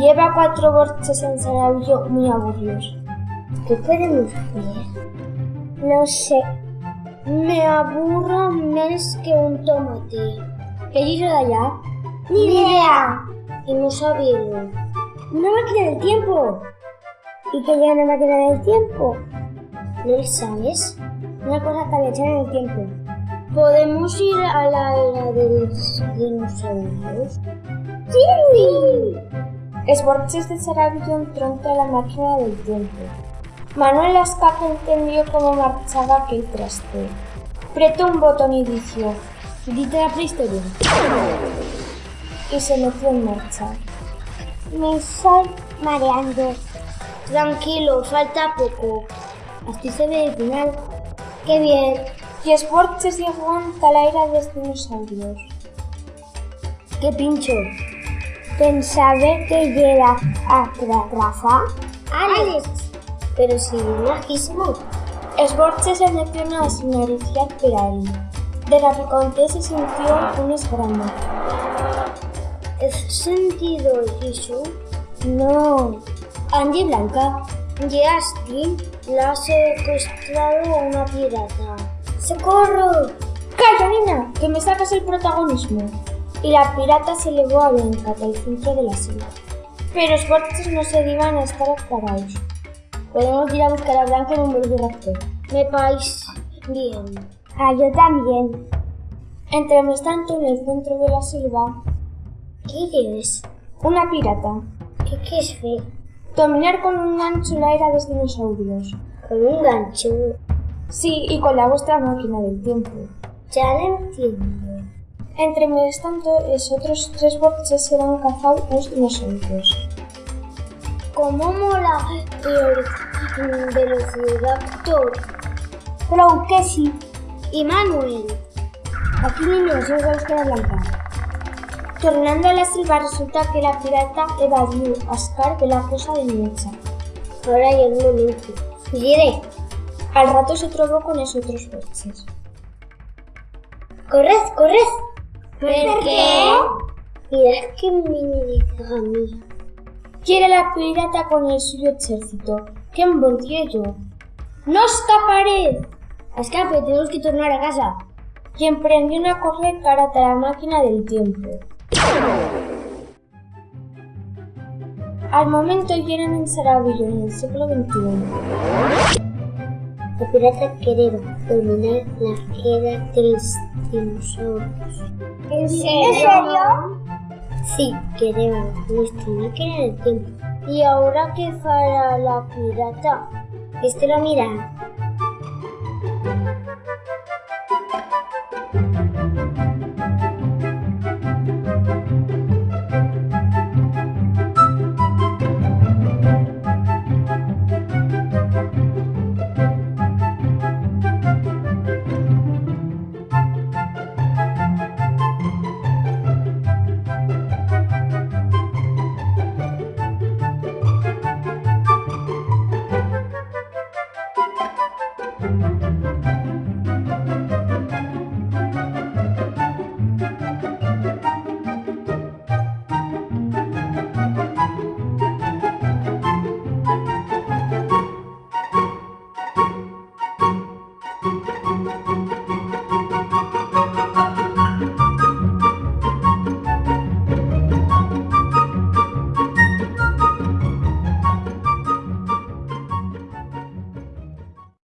Lleva cuatro borches en Saravillo muy aburridos. ¿Qué podemos ver? No sé. Me aburro menos que un tomate. ¿Qué hizo de allá? ¡Ni idea! Y no sabieron. ¡Una máquina del tiempo! ¿Y qué lleva una máquina del tiempo? ¿No lo sabes? Una cosa que echar en el tiempo. ¿Podemos ir a la era de los dinosaurios? ¡Sí! Esborches de Saravillo entró a la máquina del tiempo. Manuel Ascaca entendió cómo marchaba aquel traste. Apretó un botón y dijo, Dite la prehistoria. Y se metió en marcha. Me estoy mareando. Tranquilo, falta poco. Así se ve el final. ¡Qué bien! Y Sporches llegó ante la era de los dinosaurios. ¡Qué pincho! Pensaba que llega a Rafa. ¡Alex! Pero si majísimo. Sporches se metió en la señorita Peral. De repente se sintió un esgrama. ¿Has sentido eso? No. Andy Blanca, Justin la ha secuestrado a una pirata. ¡Socorro! ¡Calla, nena! Que me sacas el protagonismo. Y la pirata se llevó a Blanca del centro de la selva. Pero los fuertes no se iban a estar parados. Podemos ir a buscar a Blanca en un velociraptor. Me parece bien. Ah, yo también. Entre tanto, en el centro de la selva. ¿Qué es? Una pirata. ¿Qué, qué es fe? Dominar con un gancho la era de los dinosaurios. ¿Con un gancho? Sí, y con la vuestra máquina del tiempo. Ya lo entiendo. Entre tanto, los otros tres boxes serán cazados los dinosaurios. ¿Cómo mola el velociraptor? Pero que sí. Y Manuel. Aquí niños, a buscar a Blanca. Tornando a la selva resulta que la pirata evadió a Scar de la cosa de Nietzsche. Ahora ya un momento. Diré. Al rato se trobó con esos otros boxes. ¡Corred, corred! ¿Por qué? Mirad qué mini mía. Quiere la pirata con el suyo ejército. ¡Qué yo! ¡No escaparé! Escape, tenemos que tornar a casa. Y emprendió una correr cara a la máquina del tiempo. Al momento llegan en Saravillo en el siglo XXI. La pirata quiere dominar la era los dinosaurios. ¿En serio? Sí, que nuestra máquina del tiempo. ¿Y ahora qué fará la pirata? Esto lo mira.